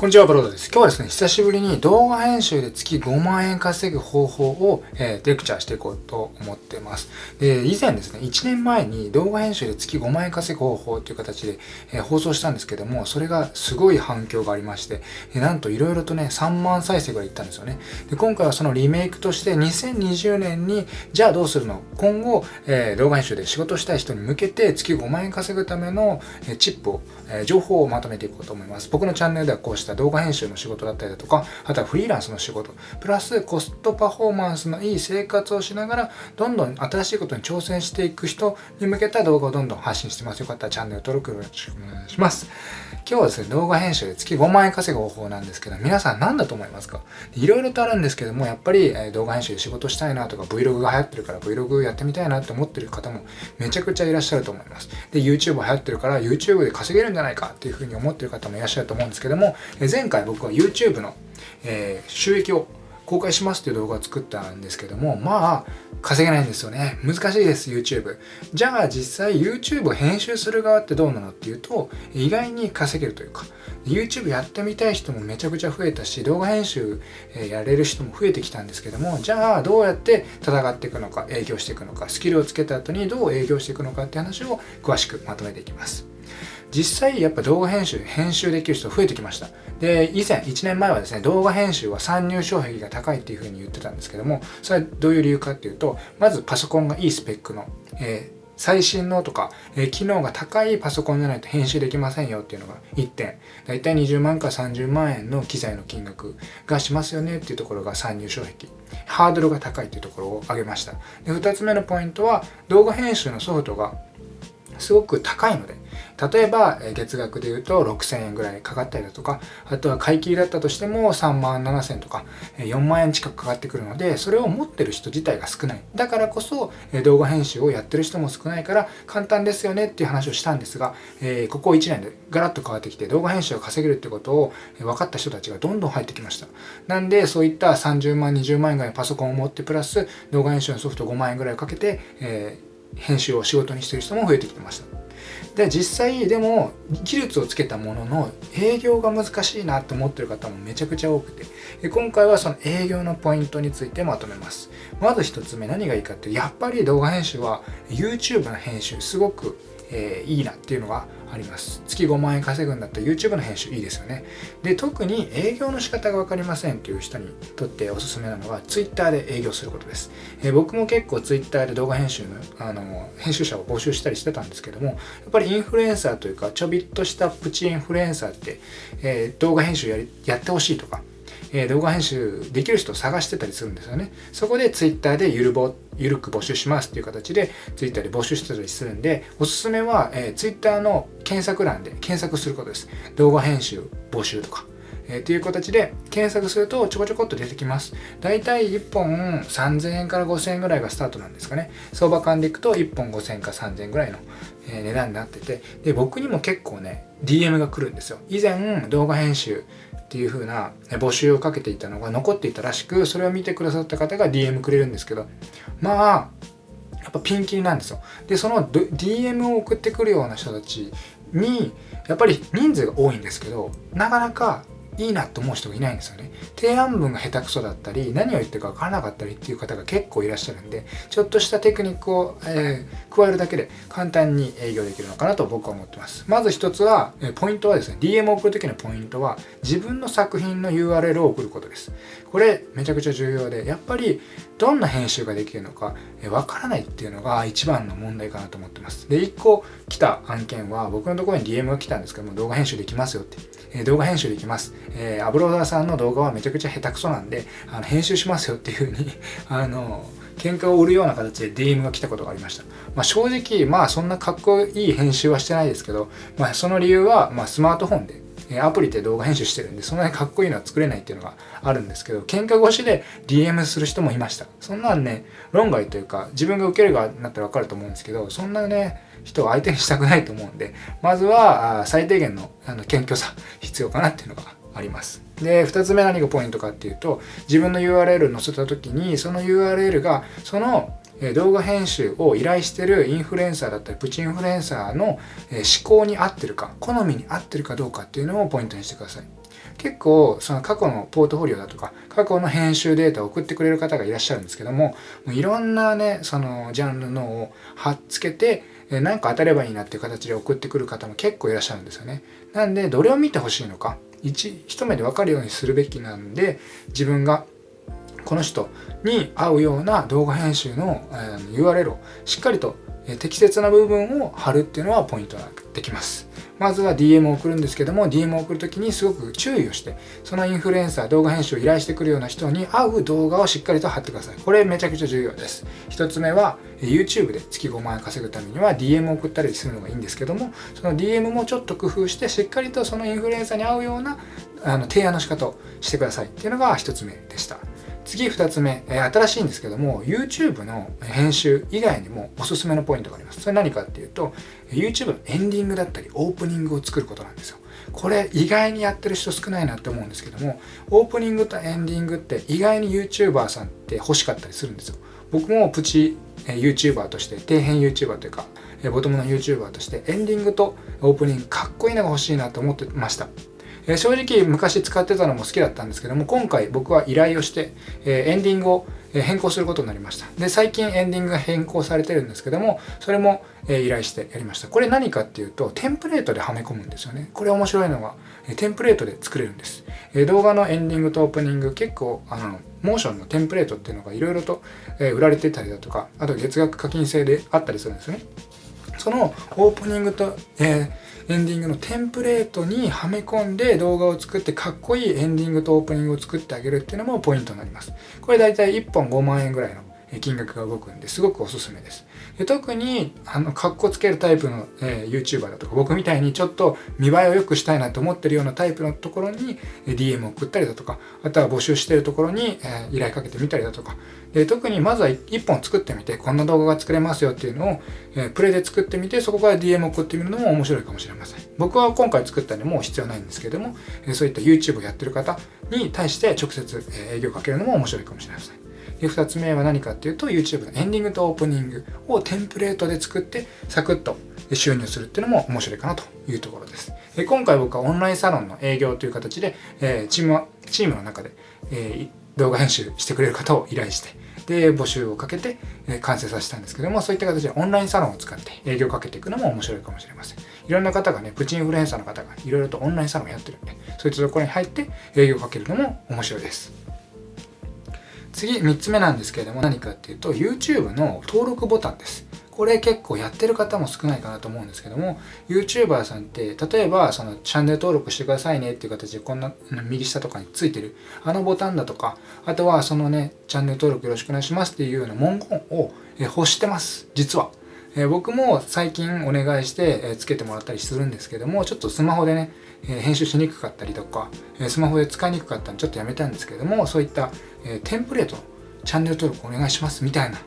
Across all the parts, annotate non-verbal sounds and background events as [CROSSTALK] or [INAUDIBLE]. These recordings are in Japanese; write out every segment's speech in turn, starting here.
こんにちは、ブロードです。今日はですね、久しぶりに動画編集で月5万円稼ぐ方法を、えー、レクチャーしていこうと思っています。で、以前ですね、1年前に動画編集で月5万円稼ぐ方法という形で、えー、放送したんですけども、それがすごい反響がありまして、でなんと色々とね、3万再生ぐらいいったんですよね。で、今回はそのリメイクとして2020年に、じゃあどうするの？今後、えー、動画編集で仕事したい人に向けて月5万円稼ぐための、えチップを、え情報をまとめていこうと思います。僕のチャンネルではこうしたした動画編集の仕事だったりだとか、あとはフリーランスの仕事、プラスコストパフォーマンスのいい生活をしながら、どんどん新しいことに挑戦していく人に向けた動画をどんどん発信してます。よかったらチャンネル登録よろしくお願いします。今日はですね、動画編集で月5万円稼ぐ方法なんですけど、皆さん何だと思いますか？いろいろとあるんですけども、やっぱり、動画編集で仕事したいなとか、Vlog が流行ってるから Vlog やってみたいなって思ってる方もめちゃくちゃいらっしゃると思います。で、YouTube 流行ってるから YouTube で稼げるんじゃないかっていうふうに思ってる方もいらっしゃると思うんですけども、前回僕は YouTube の、えー、収益を公開しますっていう動画を作ったんですけども、まあ、稼げないんですよね。難しいです、YouTube。じゃあ実際 YouTube を編集する側ってどうなのっていうと、意外に稼げるというか、YouTube やってみたい人もめちゃくちゃ増えたし、動画編集やれる人も増えてきたんですけども、じゃあどうやって戦っていくのか、営業していくのか、スキルをつけた後にどう営業していくのかって話を詳しくまとめていきます。実際やっぱ動画編集、編集できる人増えてきました。で、以前、1年前はですね、動画編集は参入障壁が高いっていうふうに言ってたんですけども、それはどういう理由かっていうと、まずパソコンがいいスペックの、えー最新のとか、えー、機能が高いパソコンじゃないと編集できませんよっていうのが1点。だいたい20万から30万円の機材の金額がしますよねっていうところが参入障壁。ハードルが高いっていうところを挙げました。で、2つ目のポイントは動画編集のソフトがすごく高いので、例えば月額で言うと6000円ぐらいかかったりだとか、あとは買い切りだったとしても3万7000とか4万円近くかかってくるので、それを持ってる人自体が少ない。だからこそ動画編集をやってる人も少ないから簡単ですよねっていう話をしたんですが、ここ1年でガラッと変わってきて動画編集を稼げるってことを分かった人たちがどんどん入ってきました。なんでそういった30万、20万円ぐらいのパソコンを持ってプラス動画編集のソフト5万円ぐらいかけて、えー編集を仕事にしてる人も増えてきてました。で実際でも技術をつけたものの営業が難しいなと思ってる方もめちゃくちゃ多くて。今回はその営業のポイントについてまとめます。まず1つ目何がいいかってやっぱり動画編集は YouTube の編集すごくえー、いいなっていうのがあります。月5万円稼ぐんだったら YouTube の編集いいですよね。で、特に営業の仕方がわかりませんっていう人にとっておすすめなのは Twitter で営業することです。えー、僕も結構 Twitter で動画編集のあの編集者を募集したりしてたんですけども、やっぱりインフルエンサーというかちょびっとしたプチインフルエンサーって、えー、動画編集やりやってほしいとか、えー、動画編集できる人を探してたりするんですよね。そこで Twitter でゆるぼゆるく募集しますっていう形で Twitter で募集してたりするんで、おすすめは、えー、Twitter の検索欄で検索することです。動画編集募集とか。えー、という形で検索するとちょこちょこっと出てきます。だいたい1本3000円から5000円ぐらいがスタートなんですかね。相場感でいくと1本5000円か3000円ぐらいの、え値段になってて、で、僕にも結構ね、DM が来るんですよ。以前動画編集っていうふうな募集をかけていたのが残っていたらしく、それを見てくださった方が DM くれるんですけど、まあ、やっぱピンキリなんですよ。で、その DM を送ってくるような人たちに、やっぱり人数が多いんですけど、なかなかいいなと思う人がいないんですよね。提案文が下手くそだったり、何を言ってるか分からなかったりっていう方が結構いらっしゃるんで、ちょっとしたテクニックを、えー、加えるだけで簡単に営業できるのかなと僕は思ってます。まず一つは、えポイントはですね、DM を送る時のポイントは、自分の作品の URL を送ることです。これめちゃくちゃ重要で、やっぱりどんな編集ができるのか、え、分からないっていうのが一番の問題かなと思ってます。で、1個来た案件は、僕のところに DM が来たんですけども、動画編集できますよって。え動画編集できます。えー、アブローダーさんの動画はめちゃくちゃ下手くそなんで、あの編集しますよっていう風に [LAUGHS] あの、喧嘩を売るような形で DM が来たことがありました。まあ、正直、まあそんなかっこいい編集はしてないですけど、まあその理由は、まあスマートフォンでえアプリで動画編集してるんで、そんなにかっこいいのは作れないっていうのがあるんですけど、喧嘩越しで DM する人もいました。そんなんね、論外というか、自分が受ける側になったらわかると思うんですけど、そんなね、人を相手にしたくないと思うんで、まずは最低限のあの謙虚さ必要かなっていうのがあります。で、2つ目何がポイントかっていうと、自分の URL 載せた時に、その URL が、その動画編集を依頼してるインフルエンサーだったりプチインフルエンサーの思考に合ってるか好みに合ってるかどうかっていうのをポイントにしてください結構その過去のポートフォリオだとか過去の編集データを送ってくれる方がいらっしゃるんですけどももういろんなねそのジャンルのを貼っつけて何か当たればいいなっていう形で送ってくる方も結構いらっしゃるんですよね。なんでどれを見てほしいのか一一目で分かるようにするべきなんで自分がこの人に合うような動画編集の URL をしっかりと適切な部分を貼るっていうのはポイントになってきます。まずは DM を送るんですけども DM を送るときにすごく注意をしてそのインフルエンサー動画編集を依頼してくるような人に合う動画をしっかりと貼ってください。これめちゃくちゃ重要です。1つ目は YouTube で月5万円稼ぐためには DM を送ったりするのがいいんですけどもその DM もちょっと工夫してしっかりとそのインフルエンサーに合うようなあの提案の仕方をしてくださいっていうのが1つ目でした。次2つ目、え新しいんですけども YouTube の編集以外にもおすすめのポイントがあります。それ何かっていうと YouTube のエンディングだったりオープニングを作ることなんですよ。これ意外にやってる人少ないなって思うんですけどもオープニングとエンディングって意外に YouTuber さんって欲しかったりするんですよ。僕もプチ YouTuber として底辺 YouTuber というかボトムの YouTuber としてエンディングとオープニングかっこいいのが欲しいなと思ってました。え正直昔使ってたのも好きだったんですけども今回僕は依頼をして、えエンディングを変更することになりました。で最近エンディングが変更されてるんですけどもそれも依頼してやりました。これ何かっていうとテンプレートではめ込むんですよね。これ面白いのがテンプレートで作れるんです。動画のエンディングとオープニング結構あのモーションのテンプレートっていうのがいろいろと売られてたりだとかあと月額課金制であったりするんですね。そのオープニングと、えーエンディングのテンプレートにはめ込んで動画を作ってかっこいいエンディングとオープニングを作ってあげるっていうのもポイントになります。これ大体1本5万円ぐらいの金額が動くんですごくおすすめです。で特にあのかっこつけるタイプの、えー、YouTuber だとか僕みたいにちょっと見栄えを良くしたいなと思ってるようなタイプのところに DM を送ったりだとかあとは募集してるところに、えー、依頼かけてみたりだとか。で特にまずは1本作ってみてこんな動画が作れますよっていうのを、えー、プレイで作ってみてそこから DM を送ってみるのも面白いかもしれません。僕は今回作ったんでもう必要ないんですけれども、えそういった YouTube をやってる方に対して直接、え営業かけるのも面白いかもしれません。で2つ目は何かっていうと YouTube のエンディングとオープニングをテンプレートで作ってサクッと収入するっていうのも面白いかなというところです。で今回僕はオンラインサロンの営業という形で、えチームチームの中で、え動画編集してくれる方を依頼してで募集をかけて、え完成させたんですけどもそういった形でオンラインサロンを使って営業をかけていくのも面白いかもしれません。いろんな方がねプチインフルエンサーの方がいろいろとオンラインサロンをやってるんでそういったところに入って営業をかけるのも面白いです。次3つ目なんですけれども何かっていうと YouTube の登録ボタンですこれ結構やってる方も少ないかなと思うんですけども YouTuber さんって例えばそのチャンネル登録してくださいねっていう形でこんな右下とかについてるあのボタンだとかあとはそのねチャンネル登録よろしくお願いしますっていうような文言を欲してます実は。え僕も最近お願いして、えつけてもらったりするんですけどもちょっとスマホでね、え編集しにくかったりとか、えスマホで使いにくかったんでちょっとやめたんですけどもそういった、えテンプレートチャンネル登録お願いしますみたいな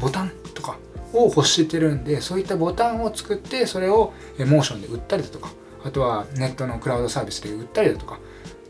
ボタンとかを欲してるんでそういったボタンを作ってそれをモーションで売ったりだとかあとはネットのクラウドサービスで売ったりだとか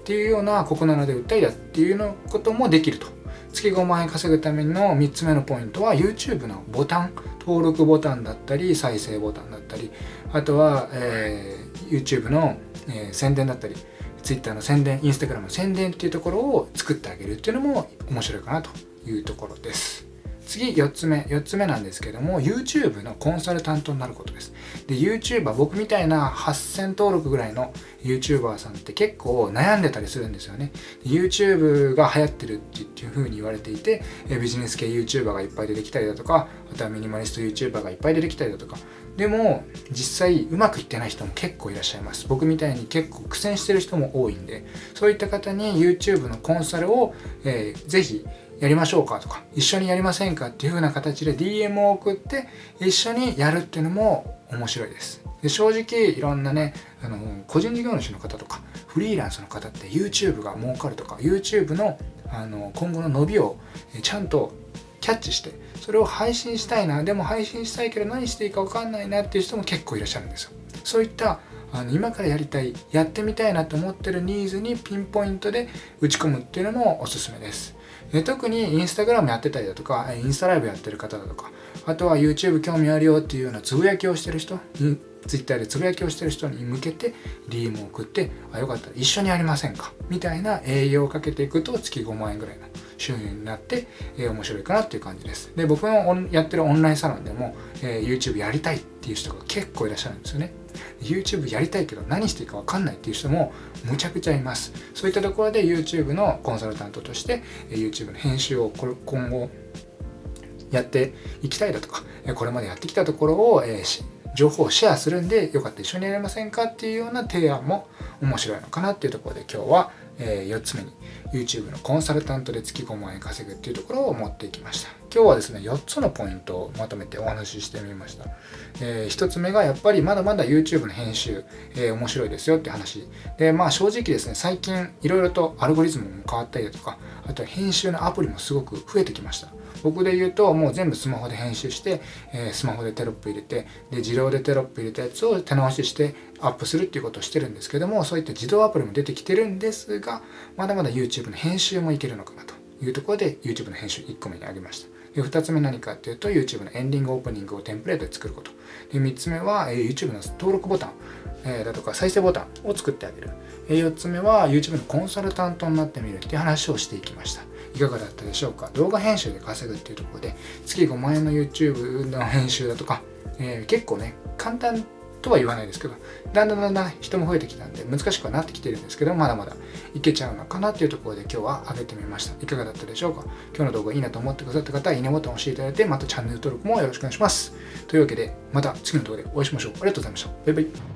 っていうようなここなので売ったりだっていうのこともできると。月5万円稼ぐための3つ目のポイントは YouTube のボタン登録ボタンだったり再生ボタンだったりあとは、え、YouTube の、えー、宣伝だったり Twitter の宣伝 Instagram の宣伝っていうところを作ってあげるっていうのも面白いかなというところです。次4つ目4つ目なんですけども YouTube のコンサルタントになることですで YouTuber 僕みたいな8000登録ぐらいの YouTuber さんって結構悩んでたりするんですよね YouTube が流行ってるっていう風に言われていてビジネス系 YouTuber がいっぱい出てきたりだとかあとはミニマリスト YouTuber がいっぱい出てきたりだとかでも実際うまくいってない人も結構いらっしゃいます。僕みたいに結構苦戦してる人も多いんでそういった方に YouTube のコンサルを、えー、ぜひやりましょうかとか一緒にやりませんかっていう風な形で DM を送って一緒にやるっていうのも面白いです。で正直いろんなねあの個人事業主の方とかフリーランスの方って YouTube が儲かるとか YouTube のあの今後の伸びをちゃんとキャッチしてそれを配信したいなでも配信したいけど何していいか分かんないなっていう人も結構いらっしゃるんですよ。そういったあの今からやりたいやってみたいなと思ってるニーズにピンポイントで打ち込むっていうのもおすすめです。で特にインスタグラムやってたりだとかインスタライブやってる方だとかあとは YouTube 興味あるよっていうようなつぶやきをしてる人 Twitter でつぶやきをしてる人に向けて DM を送ってあよかったら一緒にやりませんか？みたいな営業をかけていくと月5万円ぐらいの収入になって、えー、面白いかなっていう感じです。で、僕のやってるオンラインサロンでも、えー、YouTube やりたいっていう人が結構いらっしゃるんですよね。YouTube やりたいけど何していいか分かんないっていう人もむちゃくちゃいます。そういったところで YouTube のコンサルタントとしてえ YouTube の編集を今後やっていきたいだとか、これまでやってきたところを、えー、情報をシェアするんでよかったら一緒にやりませんかっていうような提案も面白いのかなっていうところで今日はえ4つ目に YouTube のコンサルタントで月5万円稼ぐっていうところを持っていきました。今日はですね4つのポイントをまとめてお話ししてみました、えー、1つ目がやっぱりまだまだ YouTube の編集、えー、面白いですよって話。でまあ正直ですね最近いろいろとアルゴリズムも変わったりだとかあと編集のアプリもすごく増えてきました。僕で言うともう全部スマホで編集して、えー、スマホでテロップ入れてで自動でテロップ入れたやつを手直ししてアップするっていうことをしてるんですけどもそういった自動アプリも出てきてるんですがまだまだ YouTube の編集もいけるのかなというところで YouTube の編集1個目にあげました。で2つ目何かっていうと YouTube のエンディングオープニングをテンプレートで作ること。で3つ目は、えー、YouTube の登録ボタン、えー、だとか再生ボタンを作ってあげる、えー、4つ目は YouTube のコンサルタントになってみるっていう話をしていきました。いかがだったでしょうか？動画編集で稼ぐっていうところで月5万円の YouTube の編集だとか、えー、結構ね簡単とは言わないですけどだんだんだんだん人も増えてきたんで難しくはなってきてるんですけどまだまだいけちゃうのかなっていうところで今日は上げてみました。いかがだったでしょうか？今日の動画いいなと思ってくださった方はいいねボタンを押していただいてまたチャンネル登録もよろしくお願いします。というわけでまた次の動画でお会いしましょう。ありがとうございました。バイバイ。